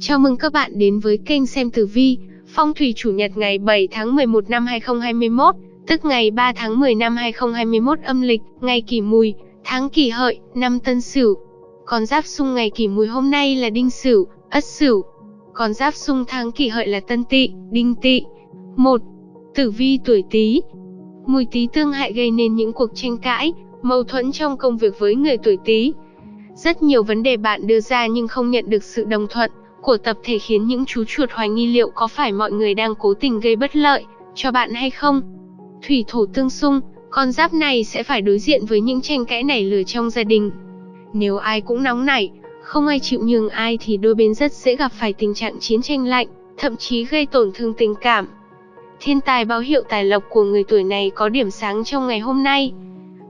Chào mừng các bạn đến với kênh xem tử vi, phong thủy chủ nhật ngày 7 tháng 11 năm 2021, tức ngày 3 tháng 10 năm 2021 âm lịch, ngày kỷ mùi, tháng kỷ hợi, năm tân sửu. Con giáp xung ngày kỷ mùi hôm nay là đinh sửu, ất sửu. Con giáp xung tháng kỷ hợi là tân tỵ, đinh tỵ. 1. Tử vi tuổi Tý. Mùi Tý tương hại gây nên những cuộc tranh cãi, mâu thuẫn trong công việc với người tuổi Tý. Rất nhiều vấn đề bạn đưa ra nhưng không nhận được sự đồng thuận của tập thể khiến những chú chuột hoài nghi liệu có phải mọi người đang cố tình gây bất lợi cho bạn hay không. Thủy thổ tương xung, con giáp này sẽ phải đối diện với những tranh cãi nảy lửa trong gia đình. Nếu ai cũng nóng nảy, không ai chịu nhường ai thì đôi bên rất dễ gặp phải tình trạng chiến tranh lạnh, thậm chí gây tổn thương tình cảm. Thiên tài báo hiệu tài lộc của người tuổi này có điểm sáng trong ngày hôm nay.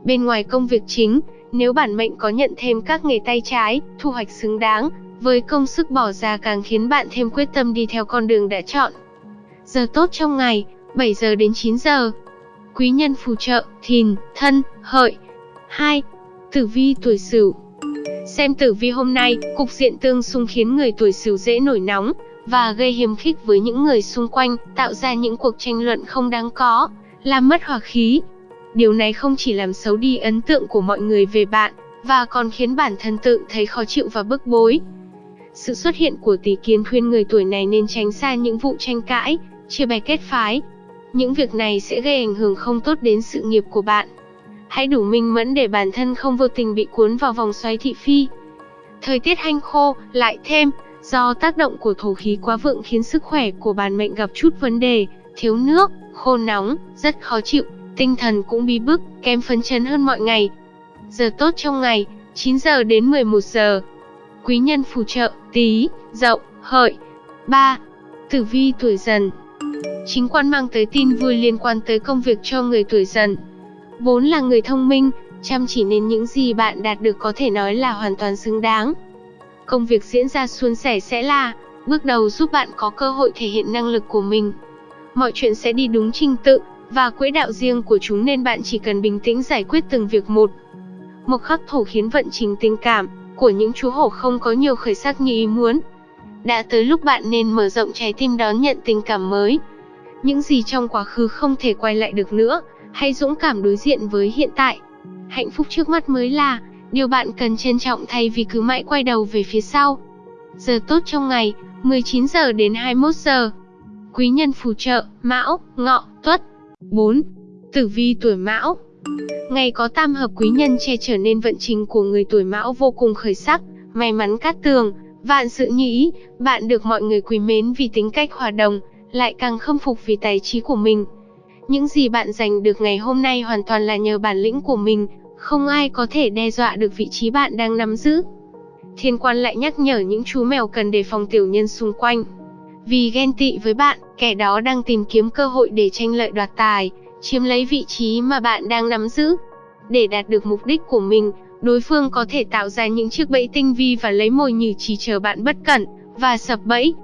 Bên ngoài công việc chính, nếu bản mệnh có nhận thêm các nghề tay trái, thu hoạch xứng đáng, với công sức bỏ ra càng khiến bạn thêm quyết tâm đi theo con đường đã chọn. Giờ tốt trong ngày, 7 giờ đến 9 giờ. Quý nhân phù trợ, thìn, thân, hợi. 2. Tử vi tuổi sửu Xem tử vi hôm nay, cục diện tương xung khiến người tuổi sửu dễ nổi nóng, và gây hiềm khích với những người xung quanh, tạo ra những cuộc tranh luận không đáng có, làm mất hòa khí. Điều này không chỉ làm xấu đi ấn tượng của mọi người về bạn, và còn khiến bản thân tự thấy khó chịu và bức bối. Sự xuất hiện của tỷ kiến khuyên người tuổi này nên tránh xa những vụ tranh cãi, chia bè kết phái. Những việc này sẽ gây ảnh hưởng không tốt đến sự nghiệp của bạn. Hãy đủ minh mẫn để bản thân không vô tình bị cuốn vào vòng xoáy thị phi. Thời tiết hanh khô, lại thêm, do tác động của thổ khí quá vượng khiến sức khỏe của bản mệnh gặp chút vấn đề, thiếu nước, khô nóng, rất khó chịu, tinh thần cũng bí bức, kém phấn chấn hơn mọi ngày. Giờ tốt trong ngày, 9 giờ đến 11 giờ. Quý nhân phù trợ, tí, dậu, hợi. 3. Tử vi tuổi dần Chính quan mang tới tin vui liên quan tới công việc cho người tuổi dần. Vốn là người thông minh, chăm chỉ nên những gì bạn đạt được có thể nói là hoàn toàn xứng đáng. Công việc diễn ra suôn sẻ sẽ là bước đầu giúp bạn có cơ hội thể hiện năng lực của mình. Mọi chuyện sẽ đi đúng trình tự và quỹ đạo riêng của chúng nên bạn chỉ cần bình tĩnh giải quyết từng việc một. Một khắc thổ khiến vận trình tình cảm của những chú hổ không có nhiều khởi sắc như ý muốn. Đã tới lúc bạn nên mở rộng trái tim đón nhận tình cảm mới. Những gì trong quá khứ không thể quay lại được nữa, hãy dũng cảm đối diện với hiện tại. Hạnh phúc trước mắt mới là điều bạn cần trân trọng thay vì cứ mãi quay đầu về phía sau. Giờ tốt trong ngày, 19 giờ đến 21 giờ. Quý nhân phù trợ, Mão, Ngọ, Tuất. 4. Tử vi tuổi Mão Ngày có tam hợp quý nhân che trở nên vận trình của người tuổi Mão vô cùng khởi sắc, may mắn cát tường, vạn sự như ý, bạn được mọi người quý mến vì tính cách hòa đồng, lại càng khâm phục vì tài trí của mình. Những gì bạn giành được ngày hôm nay hoàn toàn là nhờ bản lĩnh của mình, không ai có thể đe dọa được vị trí bạn đang nắm giữ. Thiên quan lại nhắc nhở những chú mèo cần đề phòng tiểu nhân xung quanh. Vì ghen tị với bạn, kẻ đó đang tìm kiếm cơ hội để tranh lợi đoạt tài, chiếm lấy vị trí mà bạn đang nắm giữ. Để đạt được mục đích của mình, đối phương có thể tạo ra những chiếc bẫy tinh vi và lấy mồi nhử chỉ chờ bạn bất cẩn và sập bẫy.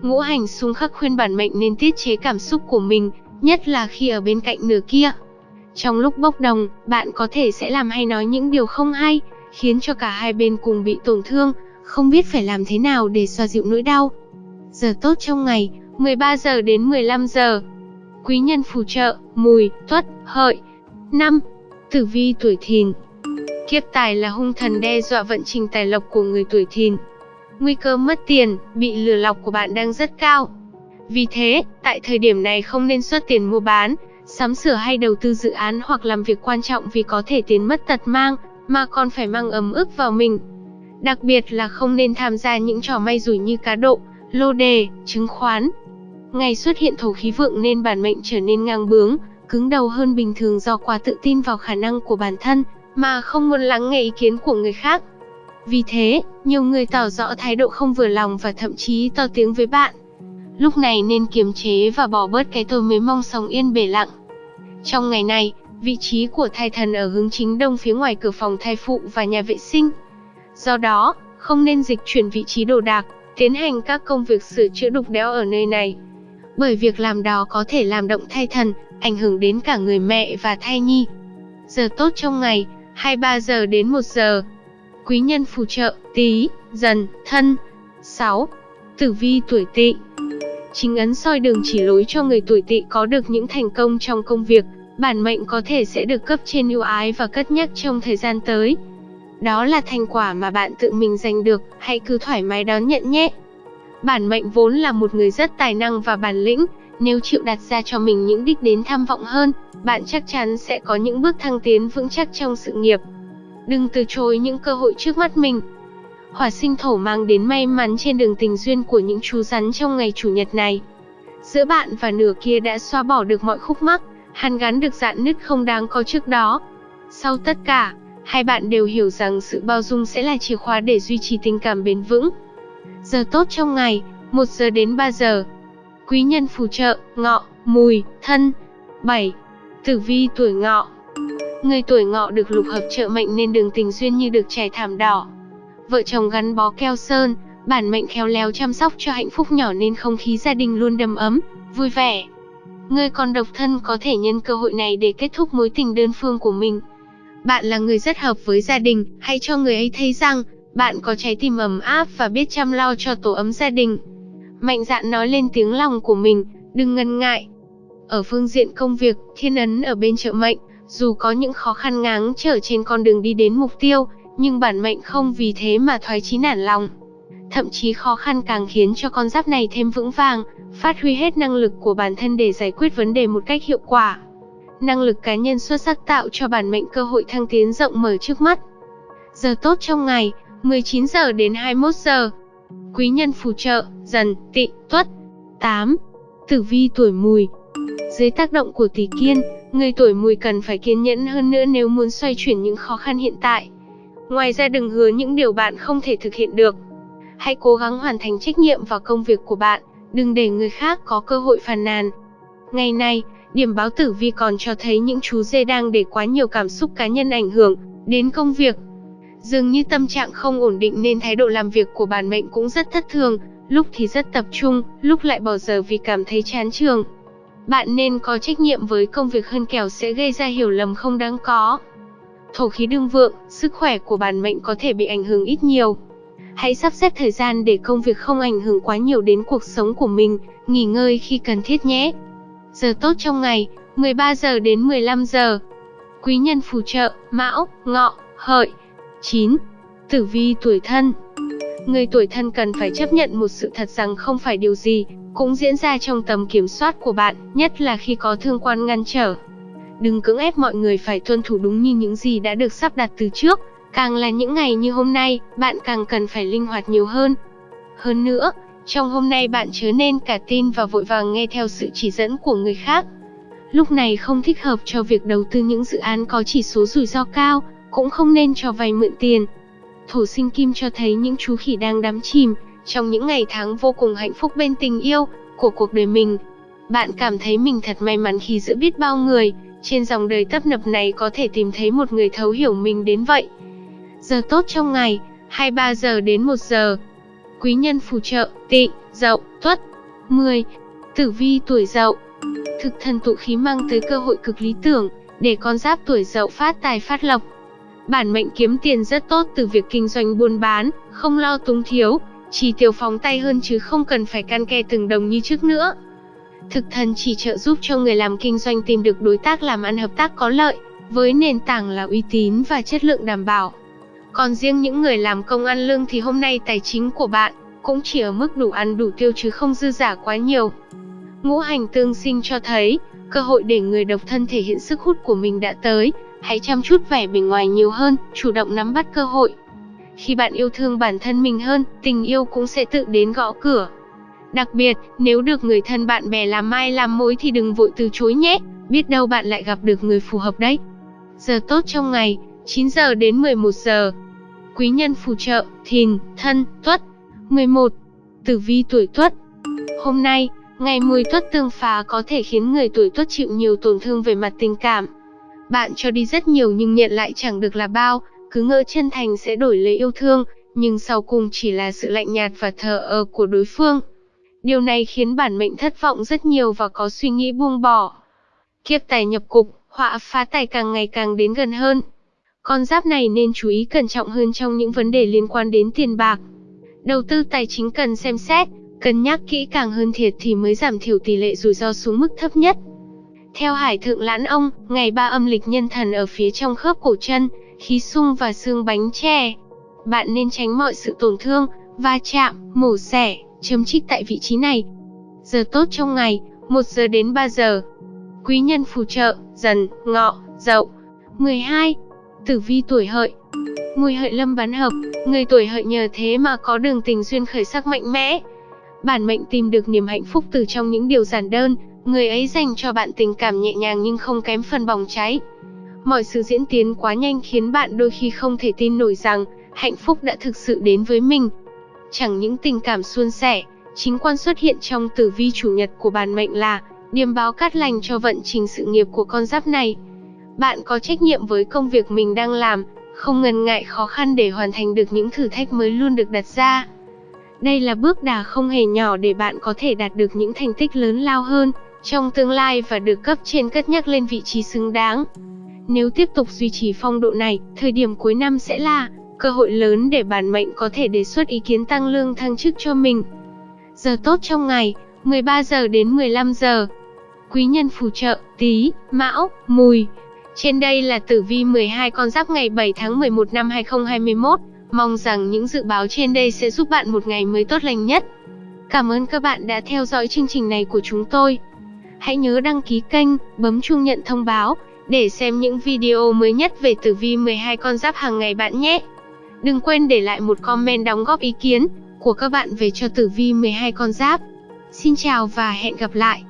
Ngũ hành xung khắc khuyên bản mệnh nên tiết chế cảm xúc của mình, nhất là khi ở bên cạnh nửa kia. Trong lúc bốc đồng, bạn có thể sẽ làm hay nói những điều không hay, khiến cho cả hai bên cùng bị tổn thương, không biết phải làm thế nào để xoa dịu nỗi đau. Giờ tốt trong ngày, 13 giờ đến 15 giờ. Quý nhân phù trợ, mùi, tuất, hợi. 5. Tử vi tuổi thìn Kiếp tài là hung thần đe dọa vận trình tài lộc của người tuổi thìn. Nguy cơ mất tiền, bị lừa lọc của bạn đang rất cao. Vì thế, tại thời điểm này không nên xuất tiền mua bán, sắm sửa hay đầu tư dự án hoặc làm việc quan trọng vì có thể tiền mất tật mang, mà còn phải mang ấm ức vào mình. Đặc biệt là không nên tham gia những trò may rủi như cá độ, lô đề, chứng khoán. Ngày xuất hiện thổ khí vượng nên bản mệnh trở nên ngang bướng, cứng đầu hơn bình thường do quá tự tin vào khả năng của bản thân, mà không muốn lắng nghe ý kiến của người khác. Vì thế, nhiều người tỏ rõ thái độ không vừa lòng và thậm chí to tiếng với bạn. Lúc này nên kiềm chế và bỏ bớt cái tôi mới mong sống yên bể lặng. Trong ngày này, vị trí của thai thần ở hướng chính đông phía ngoài cửa phòng thai phụ và nhà vệ sinh. Do đó, không nên dịch chuyển vị trí đồ đạc, tiến hành các công việc sửa chữa đục đẽo ở nơi này. Bởi việc làm đó có thể làm động thai thần, ảnh hưởng đến cả người mẹ và thai nhi. Giờ tốt trong ngày, 23 giờ đến 1 giờ. Quý nhân phù trợ, tí, dần, thân. 6. Tử vi tuổi Tỵ. Chính ấn soi đường chỉ lối cho người tuổi Tỵ có được những thành công trong công việc, bản mệnh có thể sẽ được cấp trên ưu ái và cất nhắc trong thời gian tới. Đó là thành quả mà bạn tự mình giành được, hãy cứ thoải mái đón nhận nhé. Bản mệnh vốn là một người rất tài năng và bản lĩnh, nếu chịu đặt ra cho mình những đích đến tham vọng hơn, bạn chắc chắn sẽ có những bước thăng tiến vững chắc trong sự nghiệp. Đừng từ chối những cơ hội trước mắt mình. Hỏa sinh thổ mang đến may mắn trên đường tình duyên của những chú rắn trong ngày chủ nhật này. Giữa bạn và nửa kia đã xóa bỏ được mọi khúc mắc, hàn gắn được dạn nứt không đáng có trước đó. Sau tất cả, hai bạn đều hiểu rằng sự bao dung sẽ là chìa khóa để duy trì tình cảm bền vững. Giờ tốt trong ngày, 1 giờ đến 3 giờ. Quý nhân phù trợ, ngọ, mùi, thân. 7. Tử vi tuổi ngọ Người tuổi ngọ được lục hợp trợ mệnh nên đường tình duyên như được trải thảm đỏ. Vợ chồng gắn bó keo sơn, bản mệnh khéo léo chăm sóc cho hạnh phúc nhỏ nên không khí gia đình luôn đầm ấm, vui vẻ. Người còn độc thân có thể nhân cơ hội này để kết thúc mối tình đơn phương của mình. Bạn là người rất hợp với gia đình, hãy cho người ấy thấy rằng bạn có trái tim ấm áp và biết chăm lo cho tổ ấm gia đình. Mạnh dạn nói lên tiếng lòng của mình, đừng ngần ngại. Ở phương diện công việc, thiên ấn ở bên trợ mệnh, dù có những khó khăn ngáng trở trên con đường đi đến mục tiêu, nhưng bản mệnh không vì thế mà thoái chí nản lòng. Thậm chí khó khăn càng khiến cho con giáp này thêm vững vàng, phát huy hết năng lực của bản thân để giải quyết vấn đề một cách hiệu quả. Năng lực cá nhân xuất sắc tạo cho bản mệnh cơ hội thăng tiến rộng mở trước mắt. Giờ tốt trong ngày, 19 giờ đến 21 giờ. Quý nhân phù trợ, dần, tị, tuất. 8. Tử vi tuổi mùi Dưới tác động của tỷ kiên, người tuổi mùi cần phải kiên nhẫn hơn nữa nếu muốn xoay chuyển những khó khăn hiện tại. Ngoài ra đừng hứa những điều bạn không thể thực hiện được. Hãy cố gắng hoàn thành trách nhiệm và công việc của bạn, đừng để người khác có cơ hội phàn nàn. Ngày nay, điểm báo tử vi còn cho thấy những chú dê đang để quá nhiều cảm xúc cá nhân ảnh hưởng đến công việc. Dường như tâm trạng không ổn định nên thái độ làm việc của bản mệnh cũng rất thất thường, lúc thì rất tập trung, lúc lại bỏ giờ vì cảm thấy chán trường. Bạn nên có trách nhiệm với công việc hơn kẻo sẽ gây ra hiểu lầm không đáng có. Thổ khí đương vượng, sức khỏe của bản mệnh có thể bị ảnh hưởng ít nhiều. Hãy sắp xếp thời gian để công việc không ảnh hưởng quá nhiều đến cuộc sống của mình, nghỉ ngơi khi cần thiết nhé. Giờ tốt trong ngày, 13 giờ đến 15 giờ. Quý nhân phù trợ, Mão, Ngọ, Hợi. 9. Tử vi tuổi thân Người tuổi thân cần phải chấp nhận một sự thật rằng không phải điều gì cũng diễn ra trong tầm kiểm soát của bạn, nhất là khi có thương quan ngăn trở. Đừng cưỡng ép mọi người phải tuân thủ đúng như những gì đã được sắp đặt từ trước, càng là những ngày như hôm nay, bạn càng cần phải linh hoạt nhiều hơn. Hơn nữa, trong hôm nay bạn chớ nên cả tin và vội vàng nghe theo sự chỉ dẫn của người khác. Lúc này không thích hợp cho việc đầu tư những dự án có chỉ số rủi ro cao, cũng không nên cho vay mượn tiền. Thổ sinh kim cho thấy những chú khỉ đang đắm chìm trong những ngày tháng vô cùng hạnh phúc bên tình yêu của cuộc đời mình. Bạn cảm thấy mình thật may mắn khi giữa biết bao người, trên dòng đời tấp nập này có thể tìm thấy một người thấu hiểu mình đến vậy. Giờ tốt trong ngày, 23 giờ đến 1 giờ. Quý nhân phù trợ, tị, dậu, tuất. 10. Tử vi tuổi dậu. Thực thần tụ khí mang tới cơ hội cực lý tưởng, để con giáp tuổi dậu phát tài phát lộc. Bản mệnh kiếm tiền rất tốt từ việc kinh doanh buôn bán, không lo túng thiếu, chỉ tiêu phóng tay hơn chứ không cần phải can ke từng đồng như trước nữa. Thực thần chỉ trợ giúp cho người làm kinh doanh tìm được đối tác làm ăn hợp tác có lợi, với nền tảng là uy tín và chất lượng đảm bảo. Còn riêng những người làm công ăn lương thì hôm nay tài chính của bạn cũng chỉ ở mức đủ ăn đủ tiêu chứ không dư giả quá nhiều. Ngũ hành tương sinh cho thấy, cơ hội để người độc thân thể hiện sức hút của mình đã tới, hãy chăm chút vẻ bề ngoài nhiều hơn, chủ động nắm bắt cơ hội. Khi bạn yêu thương bản thân mình hơn, tình yêu cũng sẽ tự đến gõ cửa. Đặc biệt, nếu được người thân bạn bè làm mai làm mối thì đừng vội từ chối nhé, biết đâu bạn lại gặp được người phù hợp đấy. Giờ tốt trong ngày, 9 giờ đến 11 giờ. Quý nhân phù trợ, thìn, thân, tuất. 11. Tử vi tuổi tuất. Hôm nay, ngày mùi tuất tương phá có thể khiến người tuổi tuất chịu nhiều tổn thương về mặt tình cảm. Bạn cho đi rất nhiều nhưng nhận lại chẳng được là bao, cứ ngỡ chân thành sẽ đổi lấy yêu thương, nhưng sau cùng chỉ là sự lạnh nhạt và thờ ơ của đối phương. Điều này khiến bản mệnh thất vọng rất nhiều và có suy nghĩ buông bỏ. Kiếp tài nhập cục, họa phá tài càng ngày càng đến gần hơn. Con giáp này nên chú ý cẩn trọng hơn trong những vấn đề liên quan đến tiền bạc. Đầu tư tài chính cần xem xét, Cân nhắc kỹ càng hơn thiệt thì mới giảm thiểu tỷ lệ rủi ro xuống mức thấp nhất. Theo Hải Thượng Lãn Ông, ngày ba âm lịch nhân thần ở phía trong khớp cổ chân, khí sung và xương bánh tre. Bạn nên tránh mọi sự tổn thương, va chạm, mổ xẻ, chấm trích tại vị trí này. Giờ tốt trong ngày, 1 giờ đến 3 giờ. Quý nhân phù trợ, dần, ngọ, dậu. 12. Tử vi tuổi hợi Mùi hợi lâm bán hợp, người tuổi hợi nhờ thế mà có đường tình duyên khởi sắc mạnh mẽ. Bản mệnh tìm được niềm hạnh phúc từ trong những điều giản đơn, người ấy dành cho bạn tình cảm nhẹ nhàng nhưng không kém phần bỏng cháy. Mọi sự diễn tiến quá nhanh khiến bạn đôi khi không thể tin nổi rằng hạnh phúc đã thực sự đến với mình. Chẳng những tình cảm suôn sẻ, chính quan xuất hiện trong tử vi chủ nhật của bản mệnh là điềm báo cát lành cho vận trình sự nghiệp của con giáp này. Bạn có trách nhiệm với công việc mình đang làm, không ngần ngại khó khăn để hoàn thành được những thử thách mới luôn được đặt ra. Đây là bước đà không hề nhỏ để bạn có thể đạt được những thành tích lớn lao hơn trong tương lai và được cấp trên cất nhắc lên vị trí xứng đáng. Nếu tiếp tục duy trì phong độ này, thời điểm cuối năm sẽ là cơ hội lớn để bản mệnh có thể đề xuất ý kiến tăng lương thăng chức cho mình. Giờ tốt trong ngày, 13 giờ đến 15 giờ. Quý nhân phù trợ, tí, mão, mùi. Trên đây là tử vi 12 con giáp ngày 7 tháng 11 năm 2021. Mong rằng những dự báo trên đây sẽ giúp bạn một ngày mới tốt lành nhất. Cảm ơn các bạn đã theo dõi chương trình này của chúng tôi. Hãy nhớ đăng ký kênh, bấm chuông nhận thông báo để xem những video mới nhất về tử vi 12 con giáp hàng ngày bạn nhé. Đừng quên để lại một comment đóng góp ý kiến của các bạn về cho tử vi 12 con giáp. Xin chào và hẹn gặp lại.